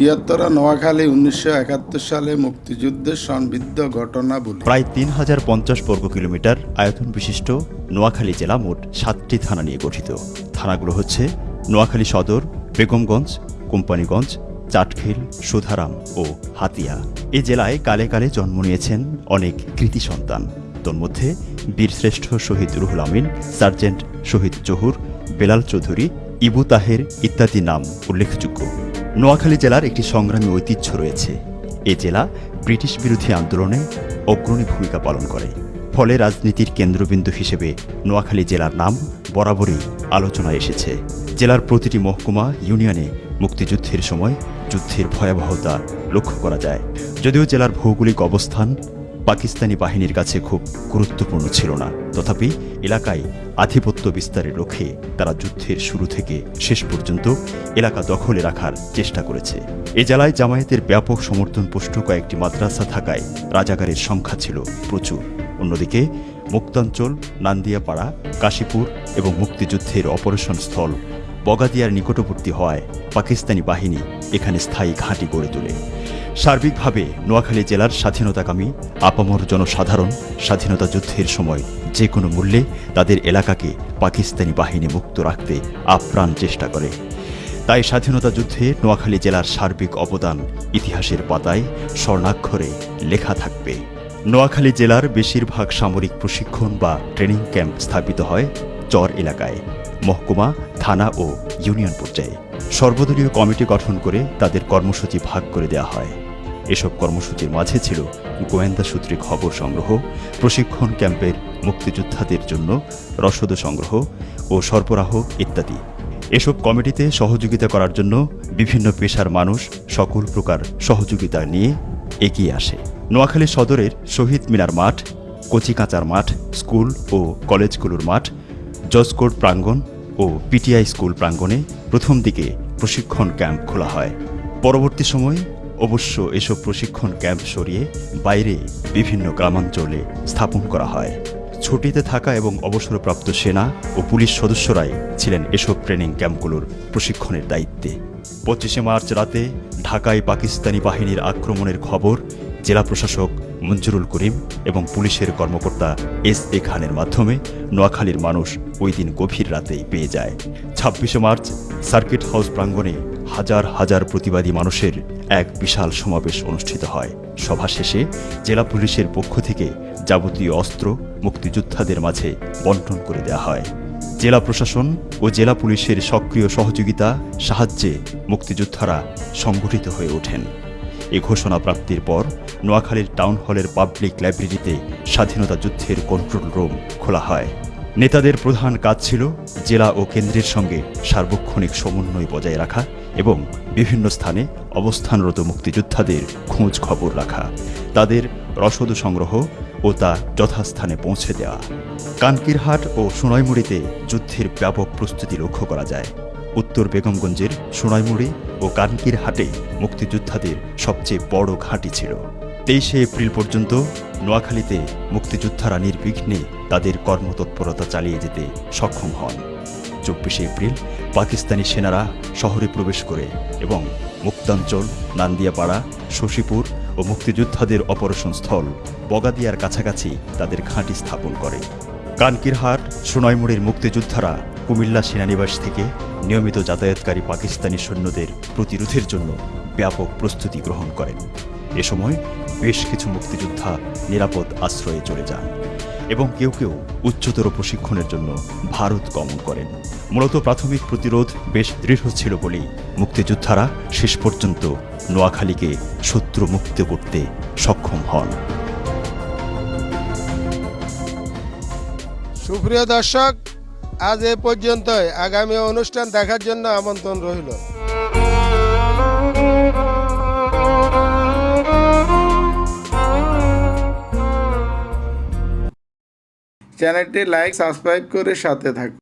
বৃহত্তর নোয়াখালী উনিশশো একাত্তর সালে মুক্তিযুদ্ধের সংবিদ্ধ ঘটনা বলি। প্রায় তিন হাজার পঞ্চাশ বর্গ কিলোমিটার আয়তন বিশিষ্ট নোয়াখালী জেলা মোট সাতটি থানা নিয়ে গঠিত। থানাগুলো হচ্ছে নোয়াখালী সদর, বেগমগঞ্জ, কোম্পানিগঞ্জ, চাটখিল, সুধারাম ও হাতিয়া। এ জেলায় কালে কালে জন্ম নিয়েছেন অনেক কৃতি সন্তান। তন্মধ্যে বীরশ্রেষ্ঠ শহীদ রুহুল আমিন, সার্জেন্ট শহীদ জহুর বেলাল চৌধুরী, ইবু তাহের ইত্যাদি নাম উল্লেখযোগ্য। নোয়াখালী জেলার একটি সংগ্রামী ঐতিহ্য রয়েছে। এ জেলা ব্রিটিশ বিরোধী আন্দোলনে অগ্রণী ভূমিকা পালন করে। ফলে রাজনীতির কেন্দ্রবিন্দু হিসেবে নোয়াখালী জেলার নাম বরাবরই আলোচনায় এসেছে। জেলার প্রতিটি মহকুমা, ইউনিয়নে মুক্তিযুদ্ধের সময় যুদ্ধের ভয়াবহতা লক্ষ্য করা যায়। যদিও জেলার ভৌগোলিক অবস্থান পাকিস্তানি বাহিনীর কাছে খুব গুরুত্বপূর্ণ ছিল না। তথাপি এলাকায় আধিপত্য বিস্তারের লক্ষ্যে তারা যুদ্ধের শুরু থেকে শেষ পর্যন্ত এলাকা দখলে রাখার চেষ্টা করেছে। এ জেলায় জামায়াতের ব্যাপক সমর্থন পুষ্ট কয়েকটি মাদ্রাসা থাকায় রাজাগারের সংখ্যা ছিল প্রচুর। অন্যদিকে মুক্তাঞ্চল, নান্দিয়াপাড়া, কাশীপুর এবং মুক্তিযুদ্ধের অপারেশন স্থল বগাদিয়ার নিকটবর্তী হওয়ায় পাকিস্তানি বাহিনী এখানে স্থায়ী ঘাঁটি গড়ে তোলে। সার্বিকভাবে নোয়াখালী জেলার স্বাধীনতাকামী, আপামর জনসাধারণ স্বাধীনতা যুদ্ধের সময় যে কোনো মূল্যে তাদের এলাকাকে পাকিস্তানি বাহিনী মুক্ত রাখতে আপ্রাণ চেষ্টা করে। তাই স্বাধীনতা যুদ্ধে নোয়াখালী জেলার সার্বিক অবদান ইতিহাসের পাতায় স্বর্ণাক্ষরে লেখা থাকবে। নোয়াখালী জেলার বেশিরভাগ সামরিক প্রশিক্ষণ বা ট্রেনিং ক্যাম্প স্থাপিত হয় চর এলাকায়, মহকুমা, থানা ও ইউনিয়ন পর্যায়ে। সর্বদলীয় কমিটি গঠন করে তাদের কর্মসূচি ভাগ করে দেওয়া হয়। এসব কর্মসূচির মাঝে ছিল গোয়েন্দা সূত্রে খবর সংগ্রহ, প্রশিক্ষণ ক্যাম্পের মুক্তিযোদ্ধাদের জন্য রসদ সংগ্রহ ও সরবরাহ ইত্যাদি। এসব কমিটিতে সহযোগিতা করার জন্য বিভিন্ন পেশার মানুষ সকল প্রকার সহযোগিতা নিয়ে এগিয়ে আসে। নোয়াখালী সদরের শহীদ মিনার মাঠ, কচিকাঁচার মাঠ, স্কুল ও কলেজগুলোর মাঠ জজকোর্ট প্রাঙ্গণ ও পিটিআই স্কুল প্রাঙ্গণে প্রথম দিকে প্রশিক্ষণ ক্যাম্প খোলা হয়। পরবর্তী সময়ে অবশ্য এসব প্রশিক্ষণ ক্যাম্প সরিয়ে বাইরে বিভিন্ন গ্রামাঞ্চলে স্থাপন করা হয়। ছুটিতে থাকা এবং অবসরপ্রাপ্ত সেনা ও পুলিশ সদস্যরাই ছিলেন এসব ট্রেনিং ক্যাম্পগুলোর প্রশিক্ষণের দায়িত্বে। পঁচিশে মার্চ রাতে ঢাকায় পাকিস্তানি বাহিনীর আক্রমণের খবর জেলা প্রশাসক মঞ্জুরুল করিম এবং পুলিশের কর্মকর্তা এস এ খানের মাধ্যমে নোয়াখালীর মানুষ ওই দিন গভীর রাতেই পেয়ে যায়। ছাব্বিশে মার্চ, সার্কিট হাউস প্রাঙ্গণে হাজার হাজার প্রতিবাদী মানুষের এক বিশাল সমাবেশ অনুষ্ঠিত হয়। সভা শেষে জেলা পুলিশের পক্ষ থেকে যাবতীয় অস্ত্র মুক্তিযোদ্ধাদের মাঝে বন্টন করে দেওয়া হয়। জেলা প্রশাসন ও জেলা পুলিশের সক্রিয় সহযোগিতা সাহায্যে মুক্তিযোদ্ধারা সংগঠিত হয়ে ওঠেন। এ ঘোষণা প্রাপ্তির পর নোয়াখালীর টাউন হলের পাবলিক লাইব্রেরিতে স্বাধীনতা যুদ্ধের কন্ট্রোল রুম খোলা হয়। নেতাদের প্রধান কাজ ছিল জেলা ও কেন্দ্রের সঙ্গে সার্বক্ষণিক সমন্বয় বজায় রাখা এবং বিভিন্ন স্থানে অবস্থানরত মুক্তিযোদ্ধাদের খোঁজ খবর রাখা, তাদের রসদ সংগ্রহ ও তা যথাস্থানে পৌঁছে দেওয়া। কানকিরহাট ও সোনাইমুড়িতে যুদ্ধের ব্যাপক প্রস্তুতি লক্ষ্য করা যায়। উত্তর বেগমগঞ্জের সোনাইমুড়ি ও কানকির হাটে মুক্তিযোদ্ধাদের সবচেয়ে বড় ঘাঁটি ছিল। তেইশে এপ্রিল পর্যন্ত নোয়াখালীতে মুক্তিযোদ্ধারা নির্বিঘ্নে তাদের কর্মতৎপরতা চালিয়ে যেতে সক্ষম হন। চব্বিশে এপ্রিল পাকিস্তানি সেনারা শহরে প্রবেশ করে এবং মুক্তাঞ্চল, নান্দিয়াপাড়া, শশীপুর ও মুক্তিযোদ্ধাদের অপারেশন স্থল বগাদিয়ার কাছাকাছি তাদের ঘাঁটি স্থাপন করে। কানকিরহাট সোনাইমুড়ির মুক্তিযোদ্ধারা কুমিল্লা সেনানিবাস থেকে নিয়মিত যাতায়াতকারী পাকিস্তানি সৈন্যদের প্রতিরোধের জন্য ব্যাপক প্রস্তুতি গ্রহণ করেন। এ সময় বেশ কিছু মুক্তিযোদ্ধা নিরাপদ আশ্রয়ে চলে যান এবং কেউ কেউ উচ্চতর প্রশিক্ষণের জন্য ভারত গমন করেন। মূলত প্রাথমিক প্রতিরোধ বেশ দৃঢ় ছিল বলেই মুক্তিযোদ্ধারা শেষ পর্যন্ত নোয়াখালীকে শত্রু মুক্ত করতে সক্ষম হন। সুপ্রিয় দর্শক আজ এ পর্যন্ত আগামী অনুষ্ঠান দেখার জন্য আমন্ত্রণ রইল। চ্যানেলটি লাইক, সাবস্ক্রাইব করে সাথে থাকুন।